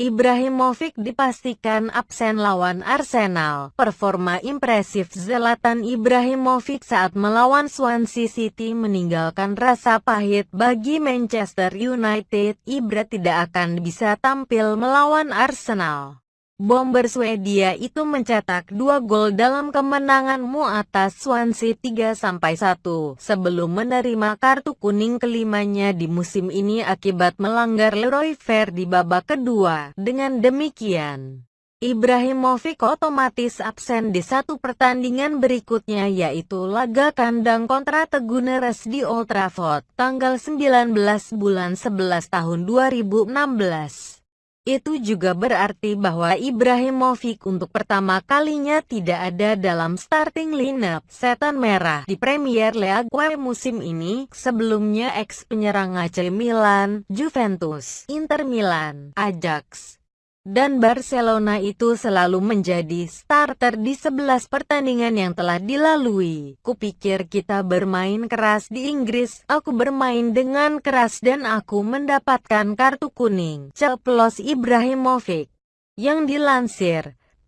Ibrahimovic dipastikan absen lawan Arsenal. Performa impresif Zlatan Ibrahimovic saat melawan Swansea City meninggalkan rasa pahit bagi Manchester United. Ibra tidak akan bisa tampil melawan Arsenal. Bomber Swedia itu mencetak dua gol dalam kemenanganmu atas Swansea 3-1 sebelum menerima kartu kuning kelimanya di musim ini akibat melanggar Leroy Fer di babak kedua. Dengan demikian, Ibrahimovic otomatis absen di satu pertandingan berikutnya yaitu laga kandang kontra Teguneres di Old Trafford, tanggal 19 bulan 11 tahun 2016. Itu juga berarti bahwa Ibrahimovic untuk pertama kalinya tidak ada dalam starting lineup setan merah di Premier League musim ini. Sebelumnya ex penyerang AC Milan, Juventus, Inter Milan, Ajax, dan Barcelona itu selalu menjadi starter di 11 pertandingan yang telah dilalui. Kupikir kita bermain keras di Inggris, aku bermain dengan keras dan aku mendapatkan kartu kuning. Ceplos Ibrahimovic. Yang dilansir,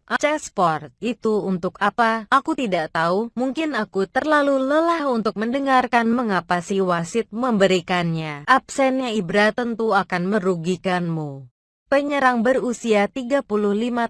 Aceh Sport, itu untuk apa? Aku tidak tahu, mungkin aku terlalu lelah untuk mendengarkan mengapa si wasit memberikannya. Absennya Ibra tentu akan merugikanmu. Penyerang berusia 35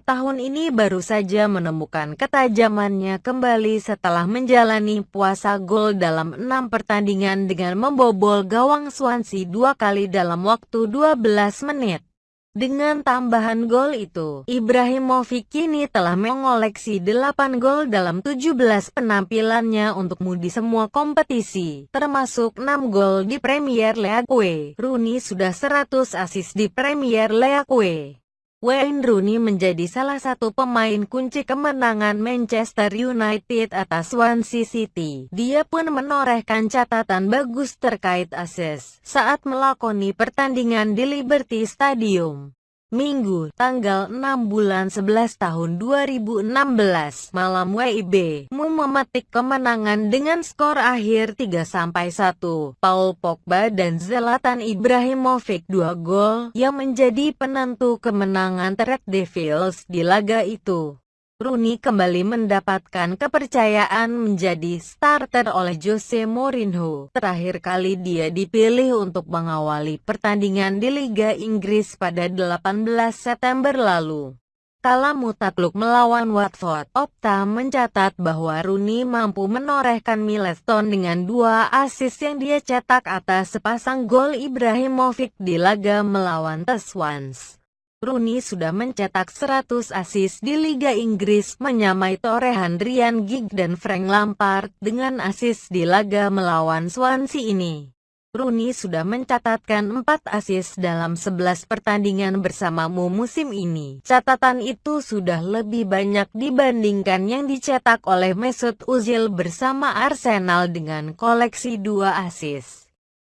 tahun ini baru saja menemukan ketajamannya kembali setelah menjalani puasa gol dalam enam pertandingan dengan membobol gawang Swansea dua kali dalam waktu 12 menit. Dengan tambahan gol itu, Ibrahimovic kini telah mengoleksi 8 gol dalam 17 penampilannya untukmu di semua kompetisi, termasuk 6 gol di Premier League. Rooney sudah 100 assist di Premier League. Wayne Rooney menjadi salah satu pemain kunci kemenangan Manchester United atas Swansea City. Dia pun menorehkan catatan bagus terkait asis saat melakoni pertandingan di Liberty Stadium. Minggu, tanggal 6 bulan 11 tahun 2016, malam WIB, mu memetik kemenangan dengan skor akhir 3-1. Paul Pogba dan Zlatan Ibrahimovic dua gol yang menjadi penentu kemenangan Red Devils di laga itu. Rooney kembali mendapatkan kepercayaan menjadi starter oleh Jose Mourinho. Terakhir kali dia dipilih untuk mengawali pertandingan di Liga Inggris pada 18 September lalu. Kala mutakluk melawan Watford, Opta mencatat bahwa Rooney mampu menorehkan milestone dengan dua assist yang dia cetak atas sepasang gol Ibrahimovic di laga melawan The Swans. Rooney sudah mencetak 100 assist di Liga Inggris, menyamai torehan Ryan Giggs dan Frank Lampard dengan assist di laga melawan Swansea ini. Rooney sudah mencatatkan 4 assist dalam 11 pertandingan bersamamu musim ini. Catatan itu sudah lebih banyak dibandingkan yang dicetak oleh Mesut Ozil bersama Arsenal dengan koleksi 2 assist.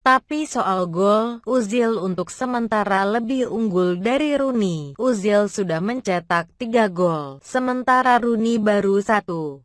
Tapi soal gol, Uzil untuk sementara lebih unggul dari Rooney. Uzil sudah mencetak 3 gol, sementara Rooney baru satu.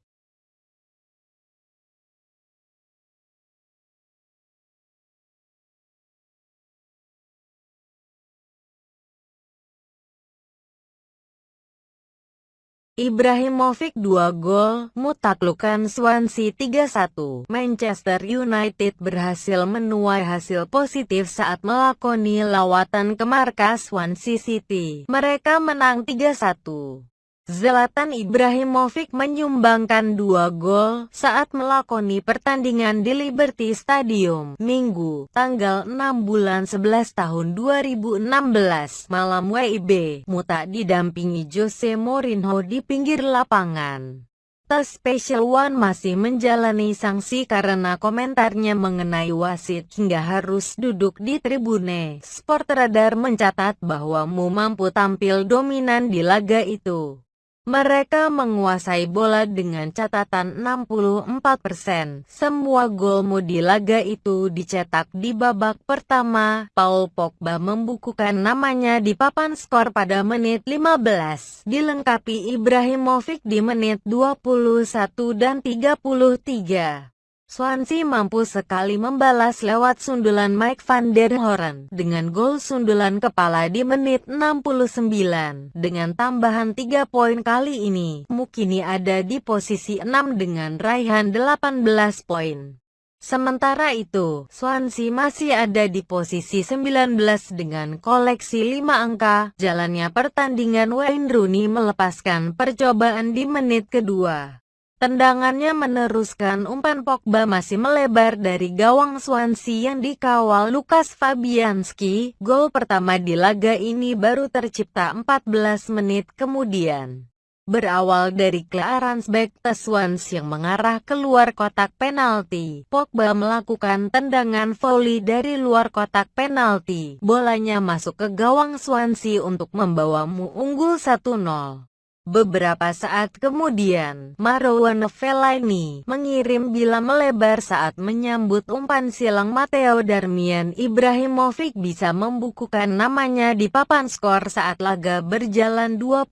Ibrahimovic 2 gol, mutaklukan Swansea 3-1. Manchester United berhasil menuai hasil positif saat melakoni lawatan ke markas Swansea City. Mereka menang 3-1. Zlatan Ibrahimovic menyumbangkan dua gol saat melakoni pertandingan di Liberty Stadium, Minggu, tanggal 6 bulan 11 tahun 2016, malam WIB, Muta didampingi Jose Mourinho di pinggir lapangan. The Special One masih menjalani sanksi karena komentarnya mengenai wasit hingga harus duduk di tribune. Sport Radar mencatat bahwa Mu mampu tampil dominan di laga itu. Mereka menguasai bola dengan catatan 64%. Semua gol di laga itu dicetak di babak pertama. Paul Pogba membukukan namanya di papan skor pada menit 15. Dilengkapi Ibrahimovic di menit 21 dan 33. Swansea mampu sekali membalas lewat sundulan Mike van der Hoorn dengan gol sundulan kepala di menit 69. Dengan tambahan 3 poin kali ini, Mukini ada di posisi 6 dengan raihan 18 poin. Sementara itu, Swansea masih ada di posisi 19 dengan koleksi 5 angka. Jalannya pertandingan Wayne Rooney melepaskan percobaan di menit kedua. Tendangannya meneruskan umpan Pogba masih melebar dari gawang Swansea yang dikawal Lukas Fabianski. Gol pertama di laga ini baru tercipta 14 menit kemudian. Berawal dari clearance back Swans yang mengarah keluar kotak penalti, Pogba melakukan tendangan volley dari luar kotak penalti. Bolanya masuk ke gawang Swansea untuk membawamu unggul 1-0. Beberapa saat kemudian, Marouane Fellaini mengirim bila melebar saat menyambut umpan silang Matteo Darmian Ibrahimovic bisa membukukan namanya di papan skor saat laga berjalan 21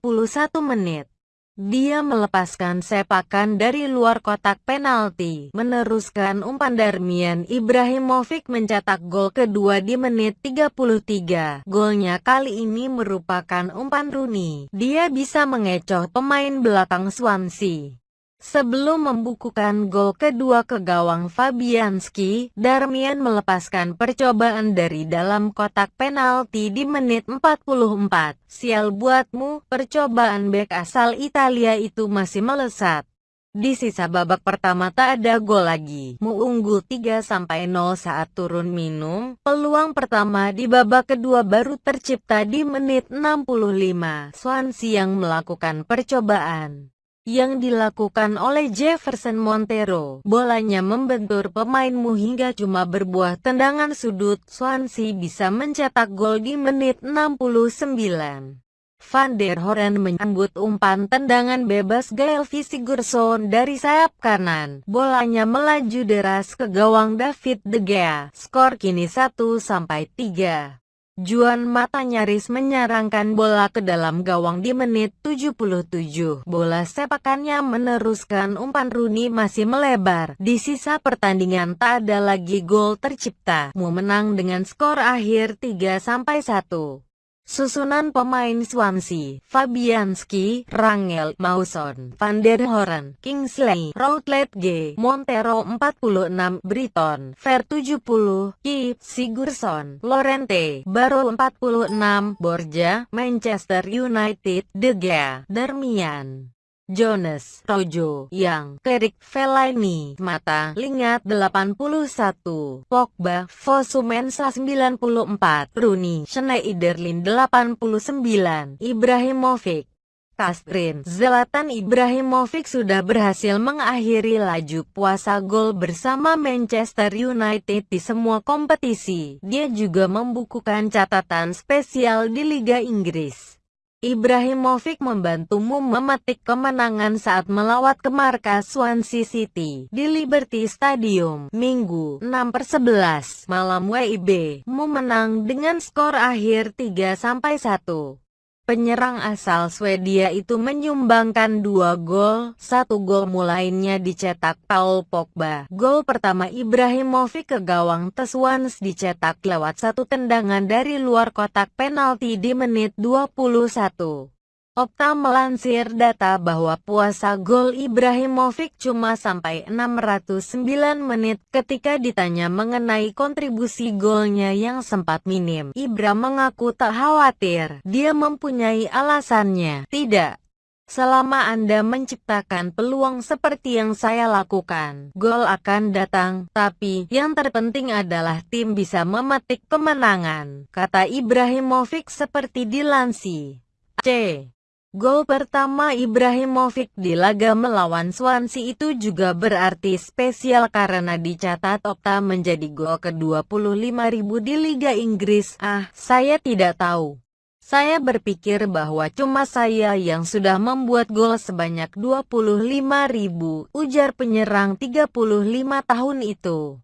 menit. Dia melepaskan sepakan dari luar kotak penalti, meneruskan umpan Darmian Ibrahimovic mencetak gol kedua di menit 33. Golnya kali ini merupakan umpan Rooney. Dia bisa mengecoh pemain belakang Swansea. Sebelum membukukan gol kedua ke gawang Fabianski, Darmian melepaskan percobaan dari dalam kotak penalti di menit 44. Sial buatmu, percobaan bek asal Italia itu masih melesat. Di sisa babak pertama tak ada gol lagi. Mu unggul 3-0 saat turun minum. Peluang pertama di babak kedua baru tercipta di menit 65. Swansea yang melakukan percobaan yang dilakukan oleh Jefferson Montero. Bolanya membentur pemainmu hingga cuma berbuah tendangan sudut. Swansea bisa mencetak gol di menit 69. Van der Hoorn menyambut umpan tendangan bebas Gael Sigurdsson dari sayap kanan. Bolanya melaju deras ke gawang David De Gea. Skor kini 1-3. Juan Mata nyaris menyarangkan bola ke dalam gawang di menit 77. Bola sepakannya meneruskan umpan Rooney masih melebar. Di sisa pertandingan tak ada lagi gol tercipta. Mu menang dengan skor akhir 3-1. Susunan pemain Swansea, Fabianski, Rangel, Mawson, Van der Hoorn, Kingsley, Routledge G, Montero 46, Briton, Fer 70, Kip, Sigurdsson, Lorente, Baro 46, Borja, Manchester United, De Gea, Darmian. Jonas, Rojo, Yang, Kerik, Fellaini, Mata, Lingat 81, Pogba, Fosumensa 94, Rooney, Schneiderlin 89, Ibrahimovic, Kastrin, Zlatan Ibrahimovic sudah berhasil mengakhiri laju puasa gol bersama Manchester United di semua kompetisi. Dia juga membukukan catatan spesial di Liga Inggris. Ibrahimovic membantumu memetik kemenangan saat melawat ke markas Swansea City di Liberty Stadium, Minggu 6 per 11 malam WIB. Mu menang dengan skor akhir 3-1. Penyerang asal Swedia itu menyumbangkan dua gol, satu gol mulainya dicetak Paul Pogba. Gol pertama Ibrahimovic ke gawang Teswans dicetak lewat satu tendangan dari luar kotak penalti di menit 21. Opta melansir data bahwa puasa gol Ibrahimovic cuma sampai 609 menit ketika ditanya mengenai kontribusi golnya yang sempat minim. Ibra mengaku tak khawatir, dia mempunyai alasannya. Tidak. Selama Anda menciptakan peluang seperti yang saya lakukan, gol akan datang, tapi yang terpenting adalah tim bisa memetik kemenangan, kata Ibrahimovic seperti dilansir. C. Gol pertama Ibrahimovic di laga melawan Swansea itu juga berarti spesial karena dicatat Opta menjadi gol ke-25.000 di Liga Inggris. Ah, saya tidak tahu. Saya berpikir bahwa cuma saya yang sudah membuat gol sebanyak 25.000, ujar penyerang 35 tahun itu.